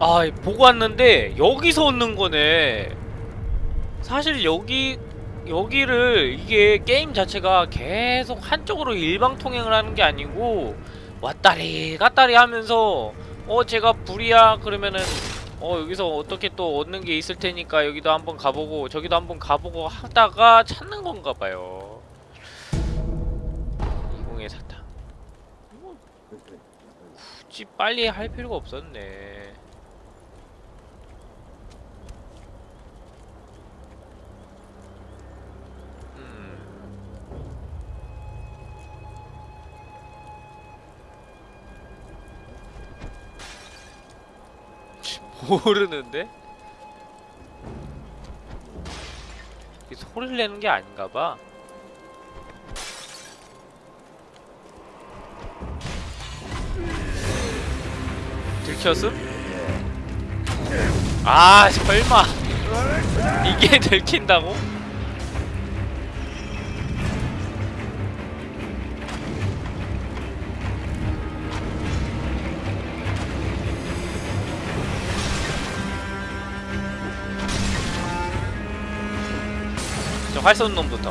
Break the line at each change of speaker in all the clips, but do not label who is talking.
아 보고 왔는데 여기서 얻는 거네. 사실 여기 여기를 이게 게임 자체가 계속 한쪽으로 일방통행을 하는 게 아니고 왔다리 갔다리 하면서 어 제가 불이야. 그러면은 어 여기서 어떻게 또 얻는 게 있을 테니까 여기도 한번 가보고 저기도 한번 가보고 하다가 찾는 건가 봐요. 20의 사탕. 뭐 굳이 빨리 할 필요가 없었네 모르는데? 이게 소리를 내는 게 아닌가 봐. 들켰음? 아, 설마. 이게 들킨다고? 활 쏘는 놈부터.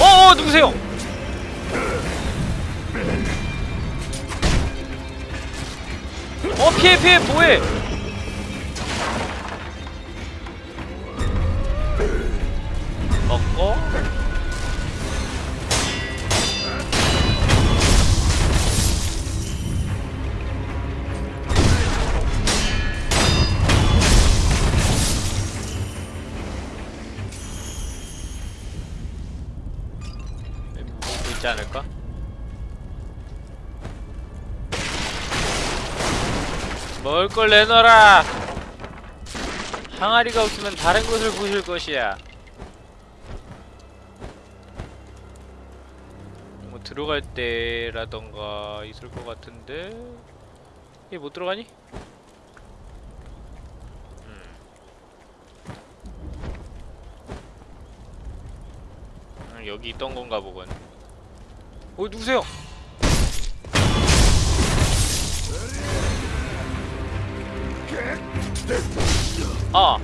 어, 어 누구세요? 어 피해 피해 뭐해? 있지 않을까? 먹을 걸 내놔라! 항아리가 없으면 다른 곳을 부실 것이야. 뭐 들어갈 때라던가 있을 것 같은데 얘 못 들어가니? 음. 음, 여기 있던 건가 보군. 어 누구세요? 아.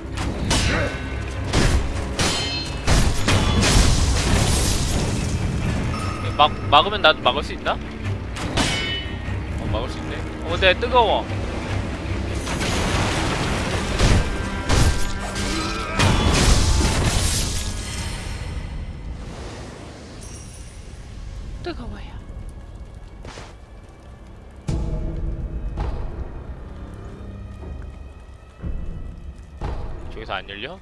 막 막으면 나도 막을 수 있나? 어 막을 수 있네. 어, 네 뜨거워. 뜨거워 저기서 안 열려?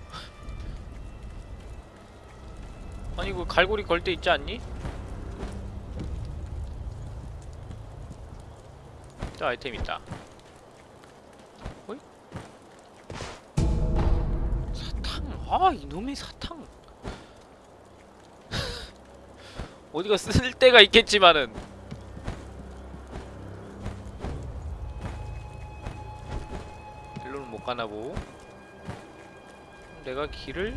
아니 이거 갈고리 걸 때 있지 않니? 또 아이템 있다. 어이? 사탕. 아 이놈의 사탕. 어디가 쓸 데가 있겠지만은. 일로는 못 가나 보. 내가 길을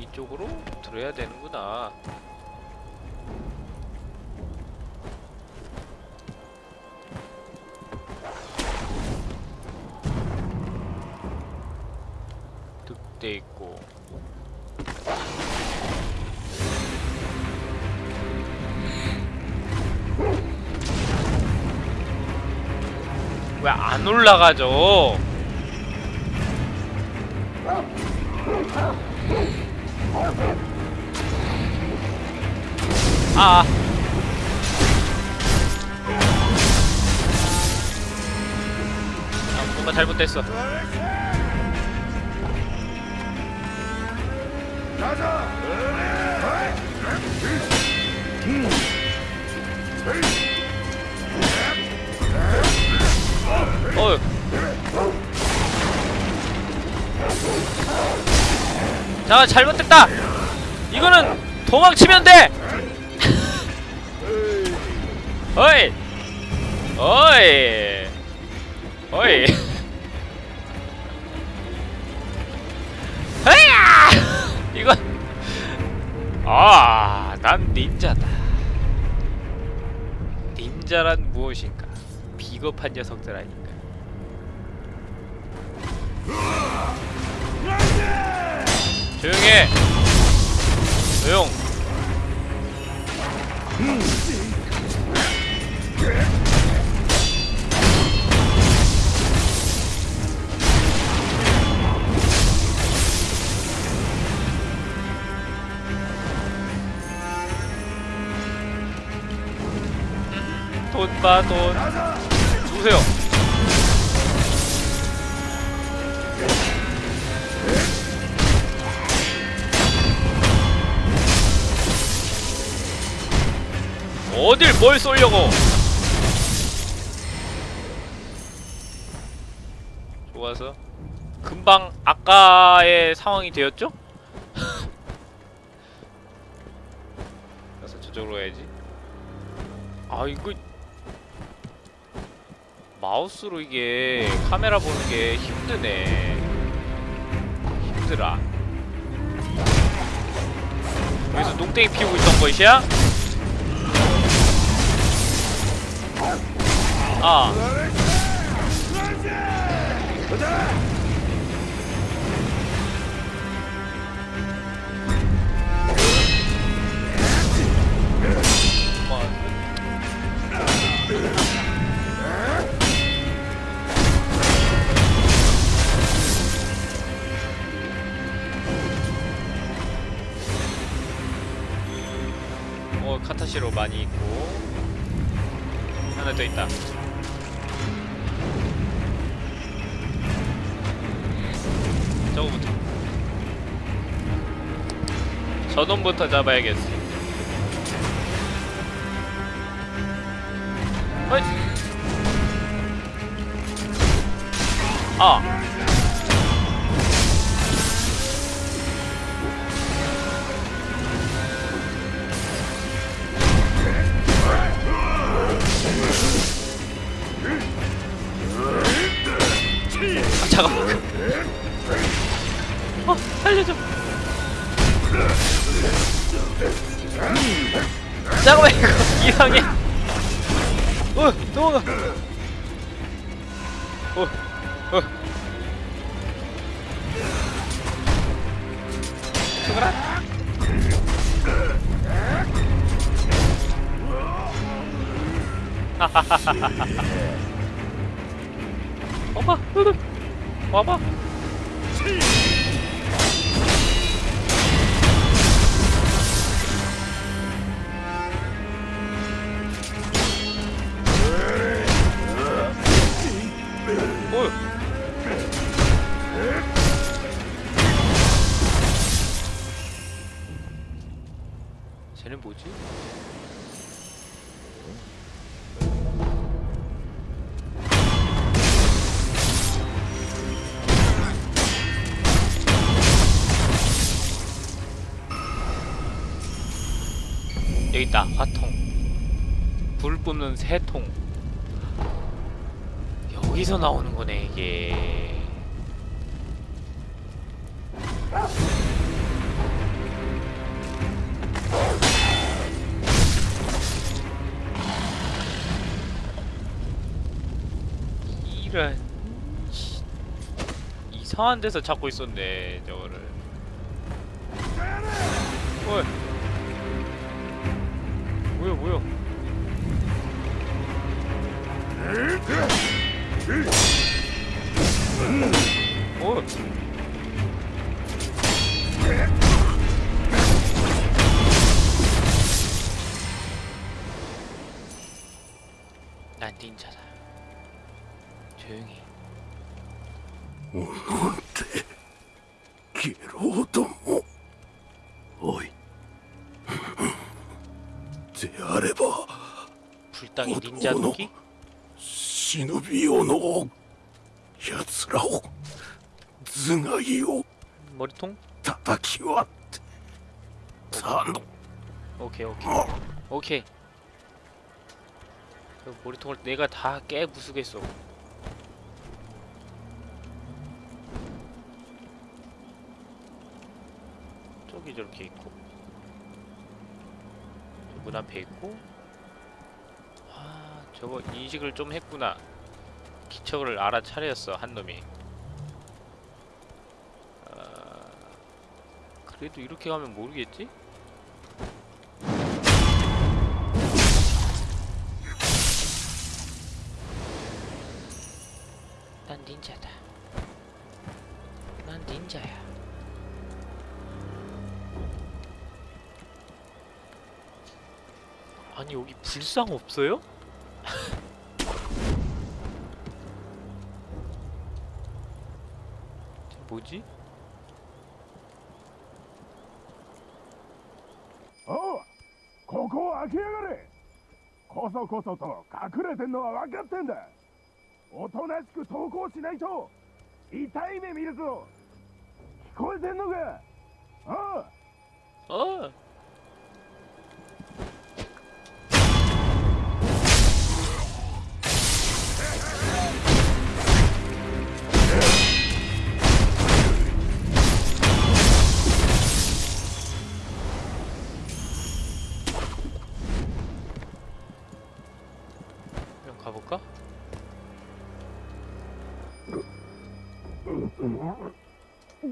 이쪽으로 들어야 되는구나. 득대 있고. 왜 안 올라가죠? 아. 아, 뭔가 잘못됐어. 어휴. 자, 잘못됐다! 이거는 도망치면 돼! 어이! 어이! 어이 헤야 이건 아난 닌자다 닌자란 무엇인가 비겁한 녀석들 아닌가 조용해 조용 돈봐돈 누구세요? 뭘 쏠려고? 좋아서? 금방 아까의 상황이 되었죠? 그래서 저쪽으로 가야지. 아 이거 마우스로 이게 카메라 보는 게 힘드네. 힘들어. 여기서 농땡이 피우고 있던 것이야? 아 저놈부터 잡아야겠어 어이. 아 아, 잠깐만. 어, 살려줘. 잠깐만, 이거 이상해. 어, 도망가. 어, 어. 죽어라. 와봐, 으, 와봐. 여기 있다. 화통. 불 뿜는 새통. 여기서 나오는 거네 이게. 이런 씨. 이상한 데서 찾고 있었네 저거를. 어이 뭐야? 어
あれば
불당의 닌자 도끼?
忍びよの奴らを頭蓋を
머리통?
叩き割ってたの
오케이 오케이. 오케이. 그 머리통을 내가 다 깨부수겠어. 저기 저렇게 있고. 문 앞에 있고. 아 저거 인식을 좀 했구나. 기척을 알아차렸어 한 놈이. 아, 그래도 이렇게 가면 모르겠지? 아니 여기 불상 없어요? 저 뭐지?
おうここを開けやがれこそこそと隠れてんのは分かってんだおとなしく投降しないと痛い目見るぞ聞こえてんのかおう
어 그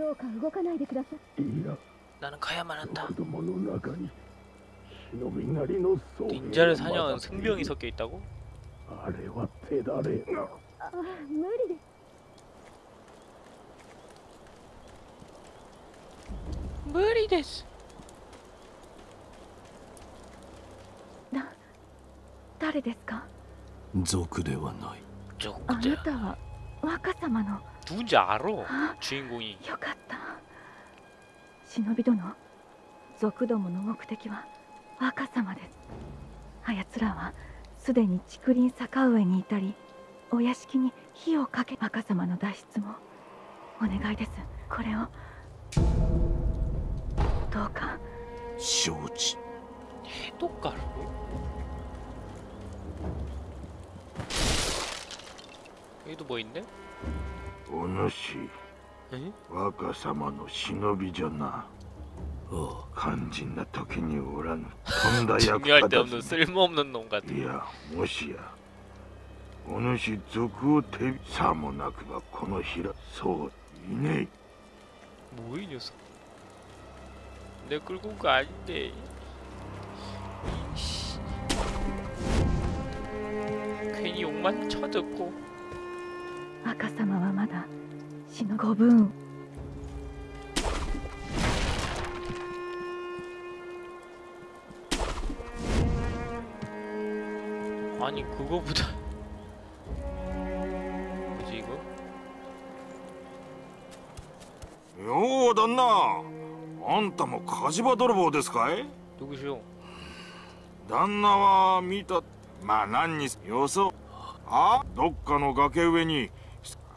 どうか動かないでください
いや
나는 가야만 한다
子供の中に忍び狩りの装備
닌자를 사냥한 승병이 섞여 있다고?
あれは手だれ
あ無理です
무리 됐어
誰ですか
族ではない
あな
쪽
たは若様の
누군지 알아
あ
주인공이
よかった 忍び殿族どもの目的は若様ですあやつらはすでに竹林坂上にいたりお屋敷に火をかけ若様の脱出もお願いですこれをどうか
承知
해독가루? 여기도 뭐 있네?
お主
에?
若様の忍びじゃな肝心な時におらぬとんだ役
중요할 때
立
없는
たず
쓸모없는 놈 같아
いやもしやお主賊を手さもなくばこの平そういね
뭐야 이 녀석 내 끌고 온 거 아닌데 이씨. 괜히 욕만 쳐듣고
若様はまだ 死のご分
아니 그거보다 뭐지 이거?
よう旦那あんたも火事場泥棒ですかい
누구시오?
旦那は見たまあ何によそあどっかの崖上に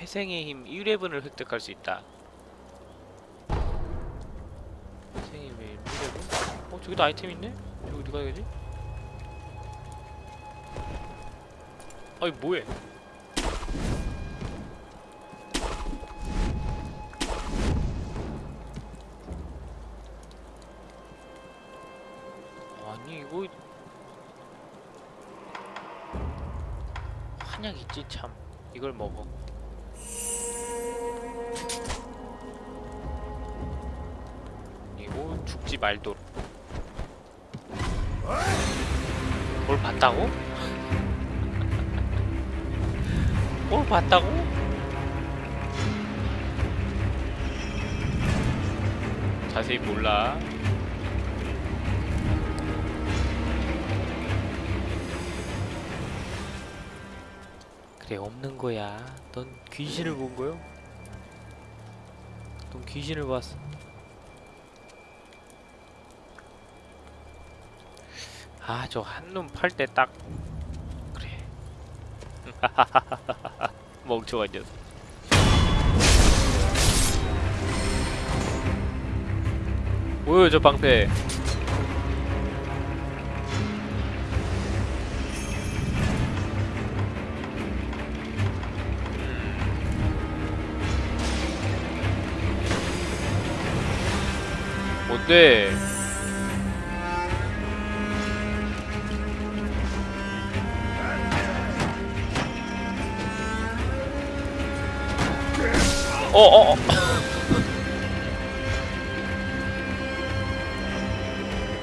회생의 힘 1회분을 획득할 수 있다 회생의 힘 1회분? 어 저기도 아이템 있네? 저기 가야 되지? 아니 뭐해? 아니 이거 한약 있지 참 이걸 먹어 죽지 말도록 뭘 봤다고? 뭘 봤다고? 자세히 몰라. 그래 없는 거야. 넌 귀신을 본 거요? 넌 귀신을 봤어. 아 저 한눈 팔 때 딱 그래. 멍청한 녀석. 뭐요 저 방패? 뭔데 어어 어.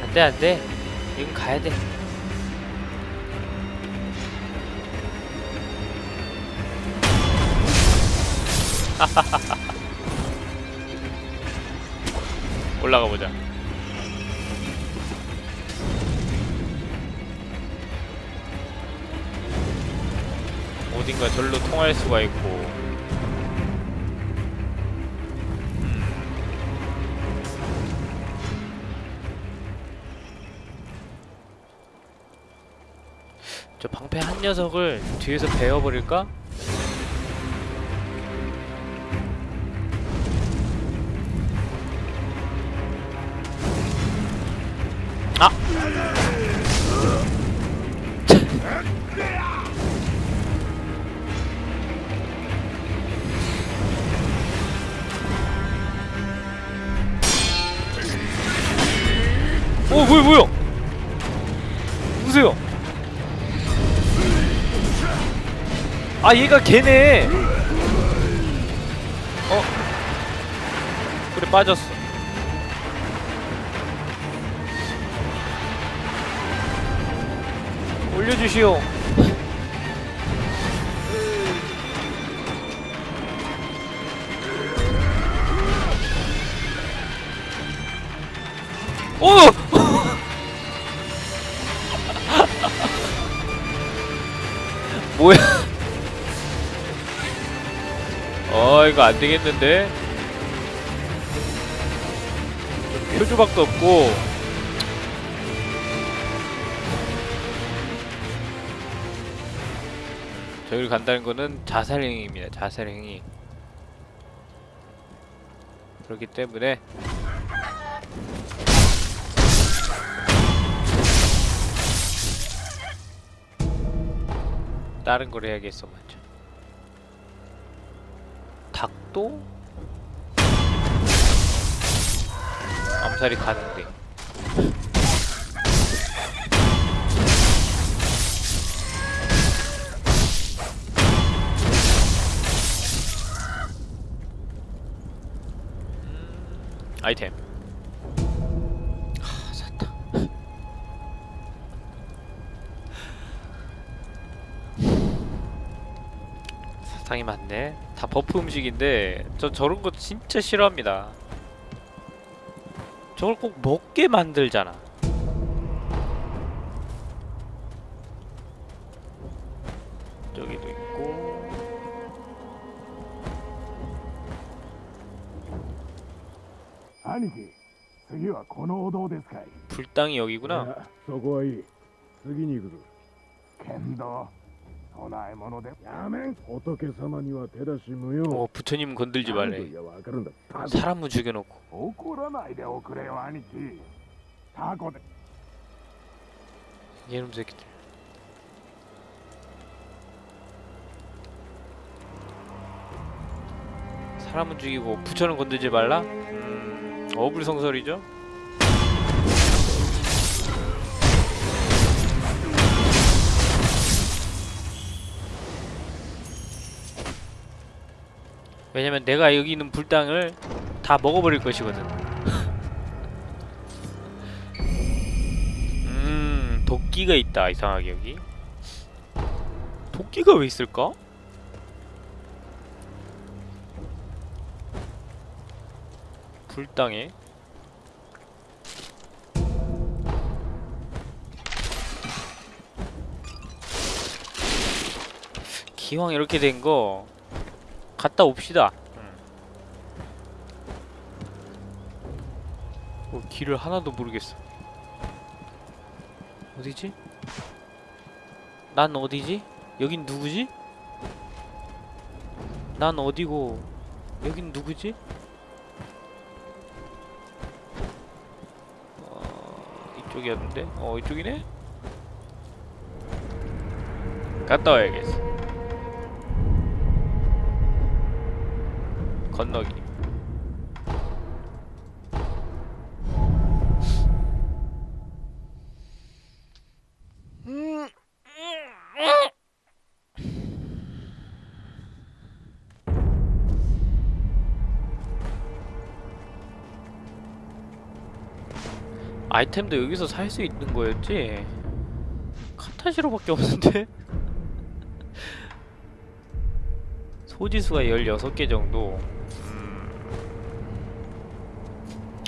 안돼 안돼. 이건 가야돼. 올라가 보자. 어딘가 절로 통할 수가 있고 저 방패 한 녀석을 뒤에서 베어버릴까? 아 얘가 걔네. 어. 그래 빠졌어. 올려주시오. 오! 이거 안 되겠는데? 좀 표주박도 없고 저기를 간다는 거는 자살행위입니다. 자살행위. 그렇기 때문에 다른 걸 해야겠어 먼 저. 닭도 암살이 가능돼. 아이템. 사탕이 많네. 다 버프 음식인데 저 저런 거 진짜 싫어합니다. 저걸 꼭 먹게 만들잖아. 저기도 있고.
兄貴次はこのお堂ですかい
불당이 여기구나.
いやそこはいい次に行くぞ剣道 供え物でやめん仏様には手出し無用
어 부처님 건들지
何と
말래.
言やわかるんだタコ
사람을 죽여놓고.
怒らないでおくれよ兄貴タコで
얘놈 새끼들. 사람은 죽이고 부처는 건들지 말라? 음, 어불성설이죠? 왜냐면 내가 여기 있는 불당을 다 먹어버릴 것이거든. 음, 도끼가 있다 이상하게 여기. 도끼가 왜 있을까? 불당에 기왕 이렇게 된거 갔다 옵시다. 어, 길을 하나도 모르겠어. 어디지? 난 어디지? 여긴 누구지? 난 어디고 여긴 누구지? 어, 이쪽이었는데? 어 이쪽이네? 갔다 와야겠어 건너기 아이템도 여기서 살 수 있는 거였지? 카타시로밖에 없는데? 소지수가 16개 정도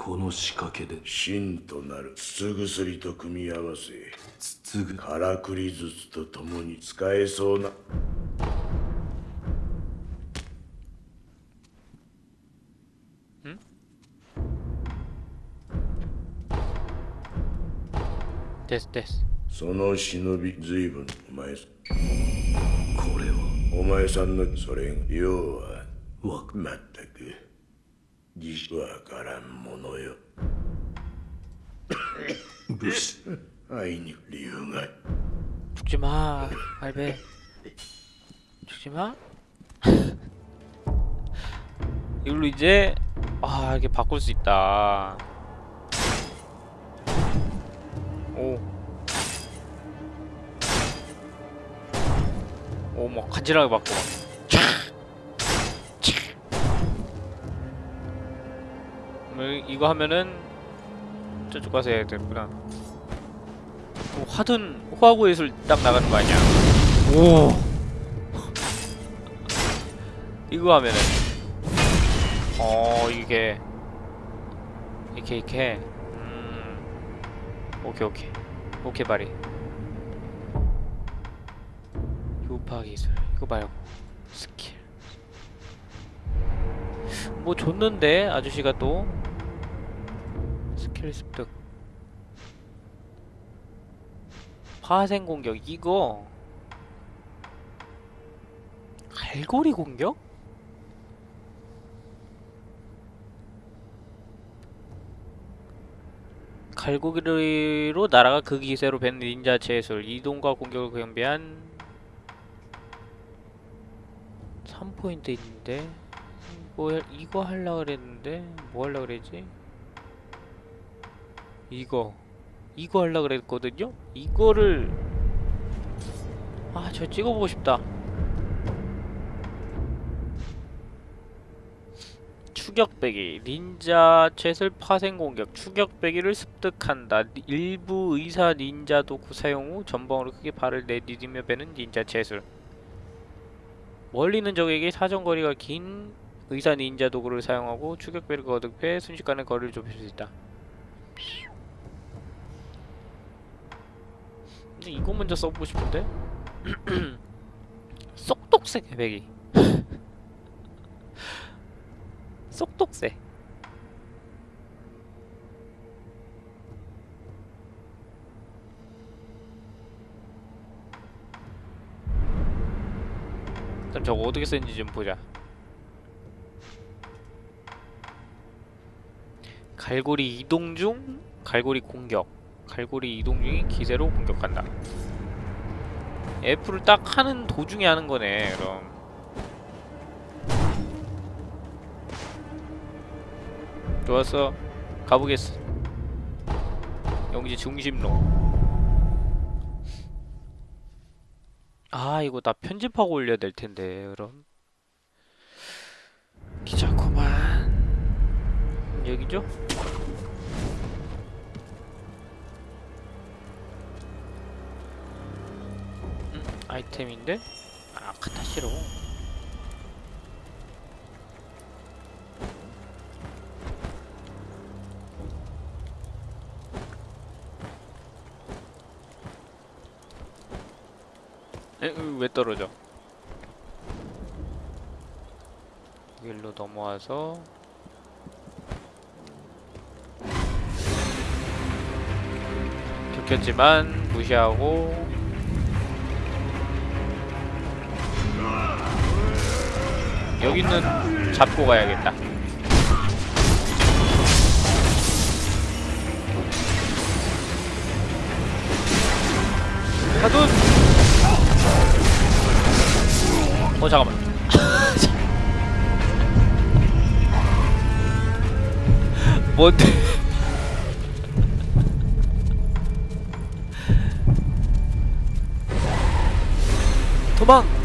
この仕掛けで。
真となる筒薬と組み合わせ。
筒ぐ。
からくり術とともに使えそうな。
ですです。
その忍び随分お前さん。
これは。
お前さんのそれ要は
わ
まわからんものよ
武士
あいに理由が
죽지마 할배 죽지마 이걸로 이제 아 이렇게 바꿀 수 있다 오 오, 막 간지나게 바꿔 이거 하면은 저쪽 가서 해야 되구나. 뭐 하든 호하고 예술 딱 나가는 거 아니야? 오. 이거 하면은. 어 이게. 이렇게 이렇게. 음. 오케이 오케이. 오케이 바리 요파 기술. 이거 말고 스킬. 뭐 줬는데 아저씨가 또 스킬 습득 파생 공격 이거 갈고리 공격? 갈고리로 날아가 그 기세로 밴 닌자 제술 이동과 공격을 경비한 3포인트 있는데 뭐 이거 하려 그랬는데 뭐 하려 그랬지? 이거 이거 하려 그랬거든요? 이거를 아 저 찍어보고 싶다. 추격배기 닌자 챗을 파생 공격. 추격배기를 습득한다. 니- 일부 의사 닌자 도구 사용 후 전방으로 크게 발을 내디디며 베는 닌자 챗을 멀리는 적에게 사정거리가 긴 의사 닌자 도구를 사용하고 추격배를 거듭해 순식간에 거리를 좁힐 수 있다 근데 이거 먼저 써보고 싶은데? 쏙독새 개배기. 쏙독새. 일단 저거 어떻게 쓰는지 좀 보자. 갈고리 이동 중 갈고리 공격 갈고리 이동 중인 기세로 공격한다. F를 딱 하는 도중에 하는 거네 그럼. 좋았어. 가보겠어. 영지 중심로. 아 이거 나 편집하고 올려야 될 텐데 그럼. 귀찮구만. 여기죠? 아이템인데? 아 카타시로 에? 으, 왜 떨어져? 여기로 넘어와서 들켰지만 무시하고 여기는 잡고 가야겠다. 하둔! 어 잠깐만. 뭔데? 도망!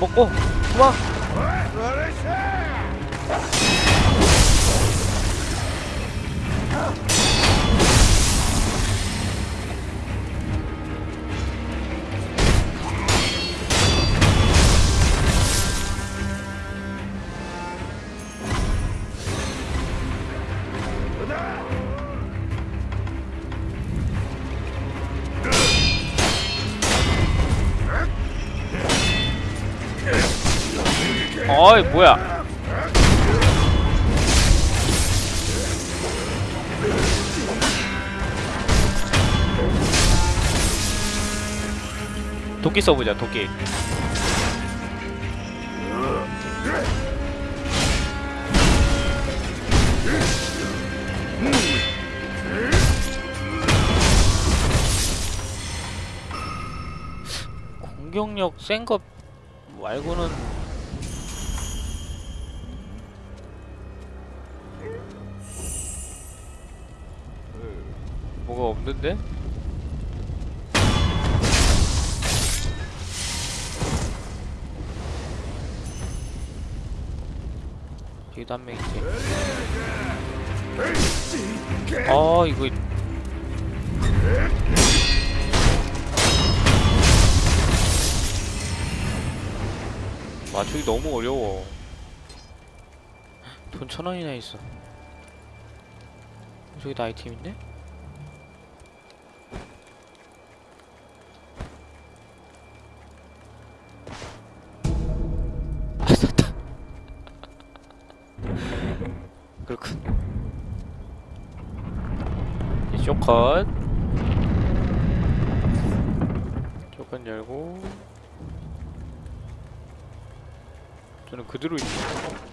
먹고 도망! 어이 뭐야? 도끼 써보자 도끼. 공격력 센거 말고는 뭐가 없는데? 여기도 한 명 있지. 아 이거 맞추기 너무 어려워. 돈 천 원이나 있어. 저기도 아이템인데? 이 쇼컷. 쇼컷 열고. 저는 그대로 있네.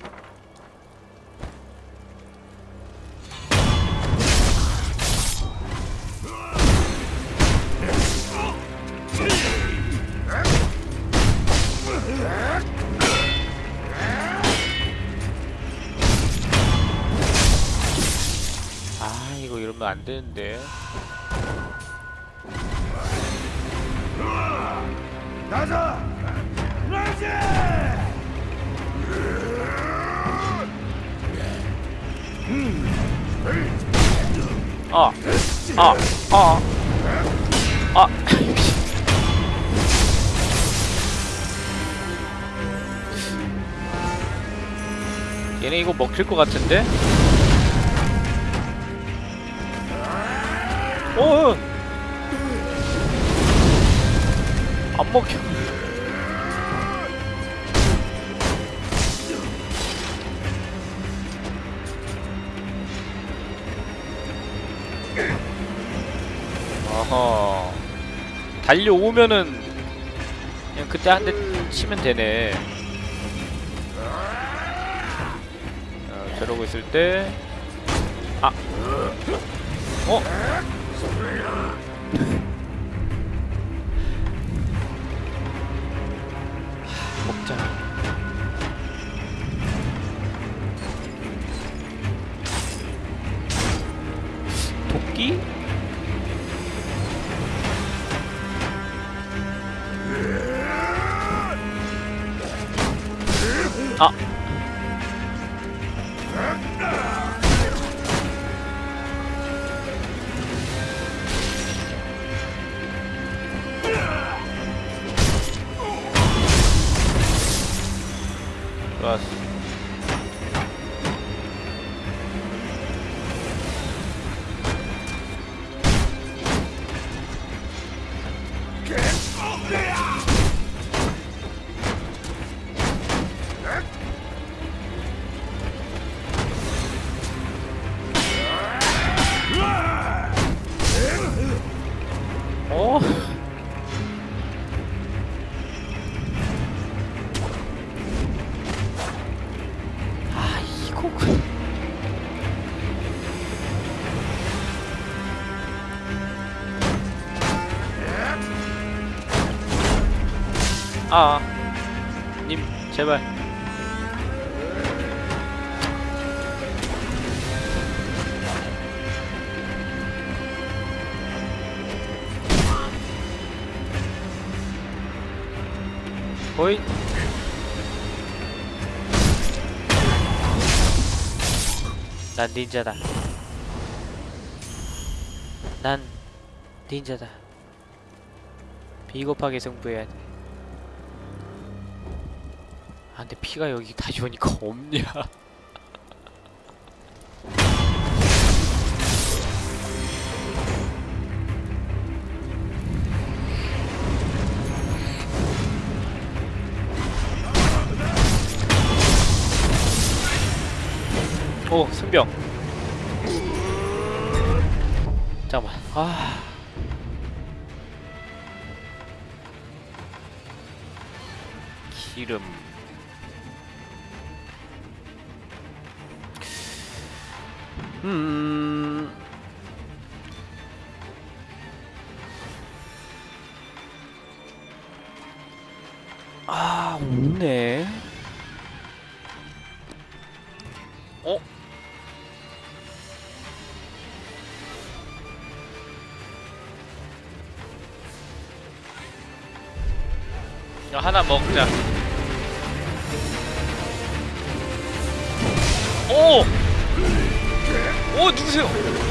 되는데.
가자! 라이즈!
아, 아, 아, 아. 얘네 이거 먹힐 것 같은데? 어, 어. 안 먹혀. 어허. 달려오면은 그냥 그때 한 대 치면 되네. 어, 저러고 있을 때 아. 어? 호이. 난 닌자다. 난 닌자다. 비겁하게 승부해야 돼. 아 근데 피가 여기 다시 오니까 없냐? 오 승병. 잠깐만. 아. 기름. 음. 아, 없네. 어? 하나 먹자. 오! 오, 누구세요?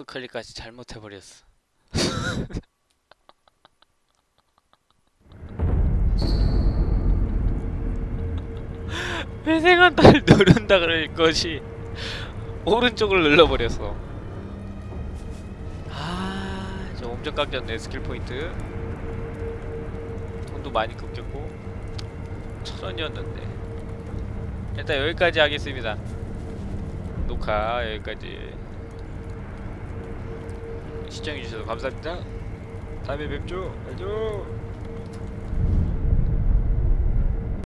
마우스 클릭까지 잘못해버렸어. 회생한 딸 누른다 그런 것이 오른쪽을 눌러버렸어. 아, 저 엄청 깎였네 skill point. 돈도 많이 깎였고 천 원이었는데. 일단 여기까지 하겠습니다. 녹화 여기까지. 시청해주셔서 감사합니다. 다음에 뵙죠. 안녕.